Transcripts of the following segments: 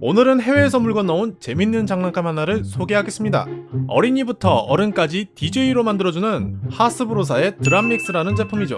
오늘은 해외에서 물건 넣은 재밌는 장난감 하나를 소개하겠습니다. 어린이부터 어른까지 DJ로 만들어주는 하스브로사의 드람믹스라는 제품이죠.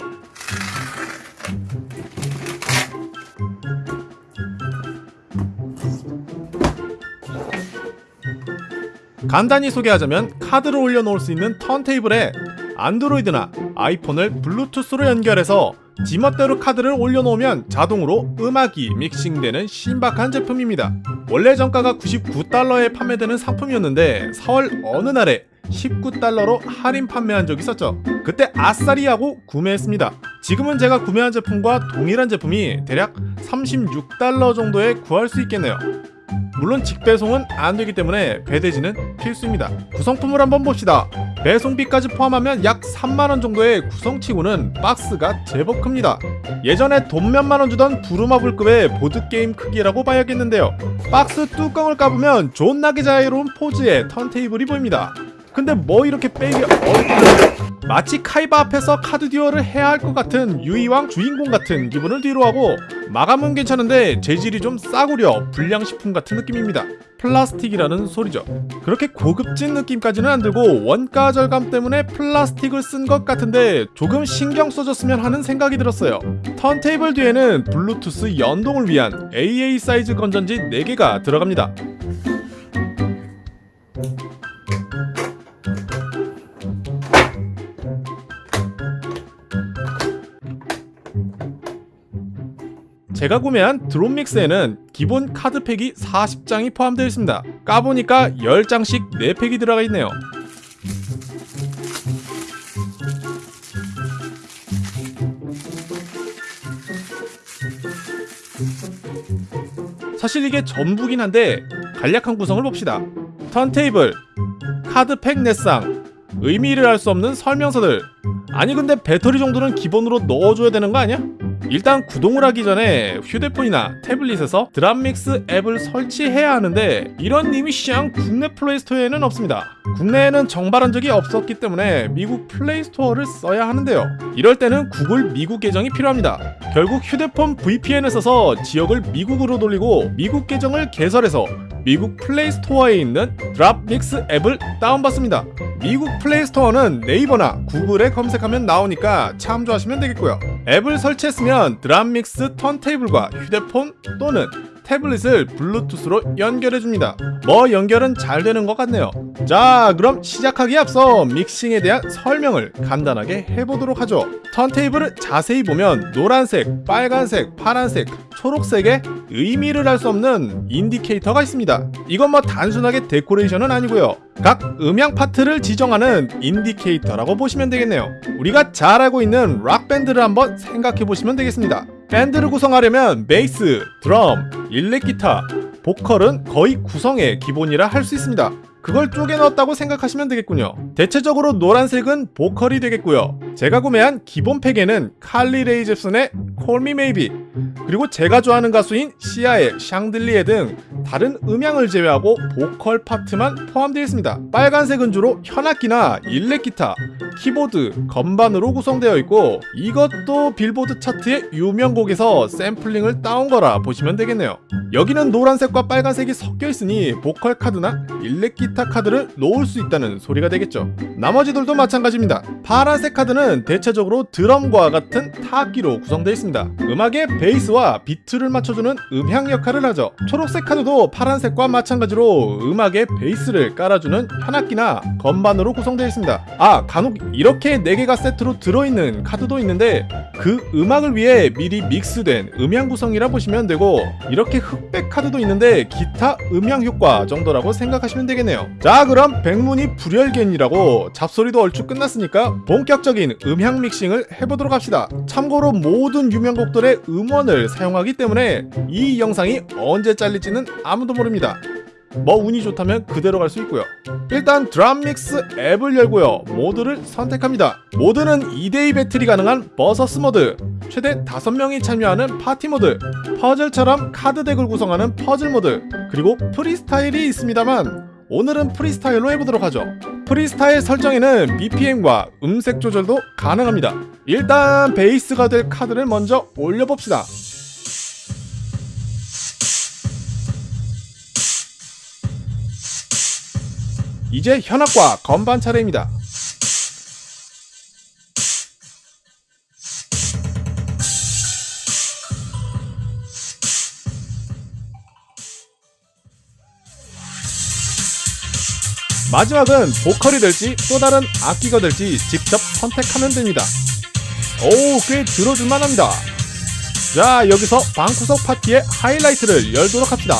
간단히 소개하자면 카드를 올려놓을 수 있는 턴테이블에 안드로이드나 아이폰을 블루투스로 연결해서 지멋대로 카드를 올려놓으면 자동으로 음악이 믹싱되는 신박한 제품입니다. 원래 정가가 99달러에 판매되는 상품이었는데 4월 어느 날에 19달러로 할인 판매한 적이 있었죠. 그때 아싸리 하고 구매했습니다. 지금은 제가 구매한 제품과 동일한 제품이 대략 36달러 정도에 구할 수 있겠네요. 물론 직배송은 안 되기 때문에 배대지는 필수입니다. 구성품을 한번 봅시다. 배송비까지 포함하면 약 3만원 정도의 구성치고는 박스가 제법 큽니다. 예전에 돈 몇만 원 주던 부루마블급의 보드게임 크기라고 봐야겠는데요. 박스 뚜껑을 까보면 존나게 자유로운 포즈의 턴테이블이 보입니다. 근데 뭐 이렇게 빼기 어렵냐 마치 카이바 앞에서 카드 듀얼을 해야 할 것 같은 유희왕 주인공 같은 기분을 뒤로하고 마감은 괜찮은데 재질이 좀 싸구려 불량식품 같은 느낌입니다. 플라스틱이라는 소리죠. 그렇게 고급진 느낌까지는 안 들고 원가 절감 때문에 플라스틱을 쓴 것 같은데 조금 신경 써줬으면 하는 생각이 들었어요. 턴테이블 뒤에는 블루투스 연동을 위한 AA 사이즈 건전지 4개가 들어갑니다 제가 구매한 드롭믹스에는 기본 카드팩이 40장이 포함되어 있습니다. 까보니까 10장씩 4팩이 들어가 있네요. 사실 이게 전부긴 한데 간략한 구성을 봅시다. 턴테이블, 카드팩 넷 장, 의미를 알 수 없는 설명서들 아니 근데 배터리 정도는 기본으로 넣어줘야 되는 거 아니야? 일단 구동을 하기 전에 휴대폰이나 태블릿에서 DropMix 앱을 설치해야 하는데 이런 이미시장 국내 Play Store에는 없습니다. 국내에는 정발한 적이 없었기 때문에 미국 Play Store를 써야 하는데요. 이럴 때는 구글 미국 계정이 필요합니다. 결국 휴대폰 VPN을 써서 지역을 미국으로 돌리고 미국 계정을 개설해서 미국 플레이스토어에 있는 DropMix 앱을 다운받습니다. 미국 플레이스토어는 네이버나 구글에 검색하면 나오니까 참조하시면 되겠고요. 앱을 설치했으면 DropMix 턴테이블과 휴대폰 또는 태블릿을 블루투스로 연결해줍니다. 뭐 연결은 잘 되는 것 같네요. 자 그럼 시작하기에 앞서 믹싱에 대한 설명을 간단하게 해보도록 하죠. 턴테이블을 자세히 보면 노란색, 빨간색, 파란색, 초록색의 의미를 알 수 없는 인디케이터가 있습니다. 이건 뭐 단순하게 데코레이션은 아니고요. 각 음향 파트를 지정하는 인디케이터라고 보시면 되겠네요. 우리가 잘 알고 있는 락밴드를 한번 생각해 보시면 되겠습니다. 밴드를 구성하려면 베이스, 드럼, 일렉 기타, 보컬은 거의 구성의 기본이라 할 수 있습니다. 그걸 쪼개 넣었다고 생각하시면 되겠군요. 대체적으로 노란색은 보컬이 되겠고요. 제가 구매한 기본 팩에는 칼리 레이 젭슨의 Call Me Maybe 그리고 제가 좋아하는 가수인 시아의 샹들리에 등 다른 음향을 제외하고 보컬 파트만 포함되어 있습니다. 빨간색 은 주로 현악기나 일렉 기타, 키보드, 건반으로 구성되어 있고 이것도 빌보드 차트의 유명곡에서 샘플링을 따온 거라 보시면 되겠네요. 여기는 노란색과 빨간색이 섞여 있으니 보컬 카드나 일렉 기타 카드를 놓을 수 있다는 소리가 되겠죠. 나머지들도 마찬가지입니다. 파란색 카드는 대체적으로 드럼과 같은 타악기로 구성되어 있습니다. 음악의 베이스와 비트를 맞춰주는 음향 역할을 하죠. 초록색 카드도 파란색과 마찬가지로 음악의 베이스를 깔아주는 현악기나 건반으로 구성되어 있습니다. 아 간혹 이렇게 4개가 세트로 들어있는 카드도 있는데 그 음악을 위해 미리 믹스된 음향 구성이라 보시면 되고 이렇게 흑백 카드도 있는데 기타 음향 효과 정도라고 생각하시면 되겠네요. 자 그럼 백문이 불여일견이라고 잡소리도 얼추 끝났으니까 본격적인 음향 믹싱을 해보도록 합시다. 참고로 모든 유명곡들의 음원 을 사용하기 때문에 이 영상이 언제 잘릴지는 아무도 모릅니다. 뭐 운이 좋다면 그대로 갈 수 있고요. 일단 DropMix 앱을 열고요. 모드를 선택합니다. 모드는 2대2 배틀이 가능한 versus 모드, 최대 5명이 참여하는 파티 모드, 퍼즐처럼 카드 덱을 구성하는 퍼즐 모드, 그리고 프리스타일이 있습니다만 오늘은 프리스타일로 해보도록 하죠. 프리스타일 설정에는 BPM과 음색 조절도 가능합니다. 일단 베이스가 될 카드를 먼저 올려봅시다. 이제 현악과 건반 차례입니다. 마지막은 보컬이 될지 또 다른 악기가 될지 직접 선택하면 됩니다. 오, 꽤 들어줄만 합니다. 자, 여기서 방구석 파티의 하이라이트를 열도록 합시다.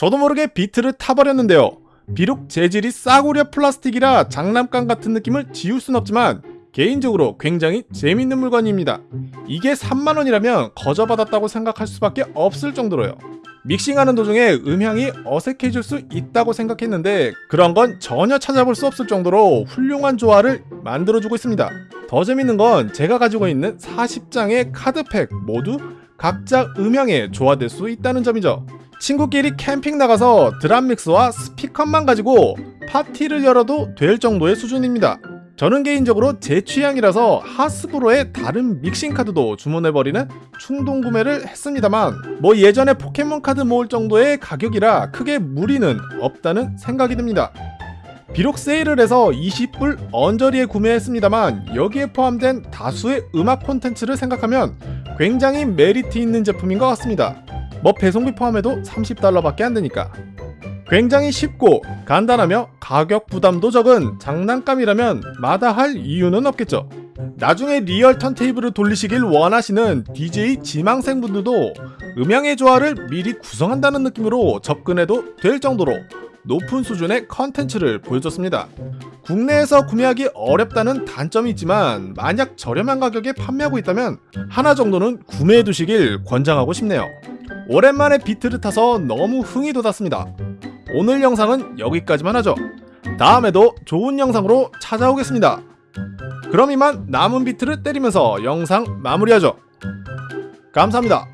저도 모르게 비트를 타버렸는데요. 비록 재질이 싸구려 플라스틱이라 장난감 같은 느낌을 지울 순 없지만 개인적으로 굉장히 재밌는 물건입니다. 이게 3만원이라면 거저 받았다고 생각할 수밖에 없을 정도로요. 믹싱하는 도중에 음향이 어색해질 수 있다고 생각했는데 그런 건 전혀 찾아볼 수 없을 정도로 훌륭한 조화를 만들어주고 있습니다. 더 재밌는 건 제가 가지고 있는 40장의 카드팩 모두 각자 음향에 조화될 수 있다는 점이죠. 친구끼리 캠핑 나가서 드럼 믹스와 스피커만 가지고 파티를 열어도 될 정도의 수준입니다. 저는 개인적으로 제 취향이라서 하스브로의 다른 믹싱 카드도 주문해버리는 충동 구매를 했습니다만 뭐 예전에 포켓몬 카드 모을 정도의 가격이라 크게 무리는 없다는 생각이 듭니다. 비록 세일을 해서 20불 언저리에 구매했습니다만 여기에 포함된 다수의 음악 콘텐츠를 생각하면 굉장히 메리트 있는 제품인 것 같습니다. 뭐 배송비 포함해도 30달러밖에 안 되니까. 굉장히 쉽고 간단하며 가격 부담도 적은 장난감이라면 마다할 이유는 없겠죠. 나중에 real 턴테이블을 돌리시길 원하시는 DJ 지망생분들도 음향의 조화를 미리 구성한다는 느낌으로 접근해도 될 정도로 높은 수준의 컨텐츠를 보여줬습니다. 국내에서 구매하기 어렵다는 단점이 있지만 만약 저렴한 가격에 판매하고 있다면 하나 정도는 구매해 두시길 권장하고 싶네요. 오랜만에 비트를 타서 너무 흥이 돋았습니다. 오늘 영상은 여기까지만 하죠. 다음에도 좋은 영상으로 찾아오겠습니다. 그럼 이만 남은 비트를 때리면서 영상 마무리하죠. 감사합니다.